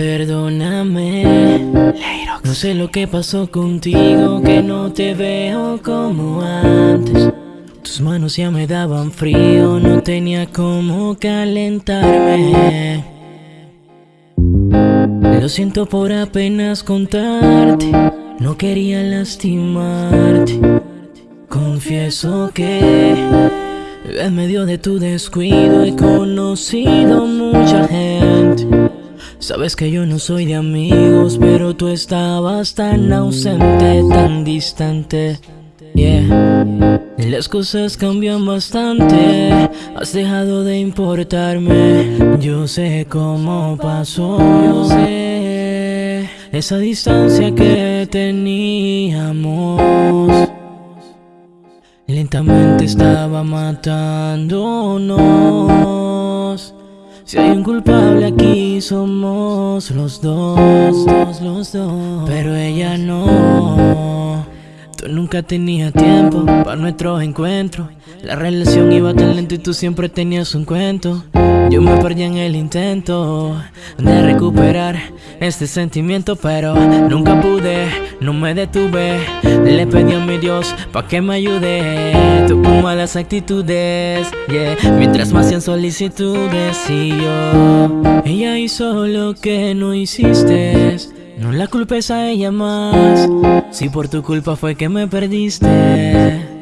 Perdóname, no sé lo que pasó contigo, que no te veo como antes. Tus manos ya me daban frío, no tenía cómo calentarme. Lo siento por apenas contarte, no quería lastimarte. Confieso que en medio de tu descuido he conocido mucha gente. Sabes que yo no soy de amigos, pero tú estabas tan ausente, tan distante. Yeah. Las cosas cambian bastante, has dejado de importarme. Yo sé cómo pasó, yo sé esa distancia que teníamos. Lentamente estaba matándonos. Si hay un culpable aquí somos los dos, los, los dos. Pero ella no. Tú nunca tenías tiempo para nuestro encuentro. La relación iba tan lento y tú siempre tenías un cuento. Yo me perdí en el intento de recuperar este sentimiento, pero nunca pude, me detuve. Le pedí a mi Dios pa' que me ayude. Con malas actitudes, yeah. Mientras más hacían solicitudes y yo, ella hizo lo que no hiciste. No la culpes a ella más, si por tu culpa fue que me perdiste.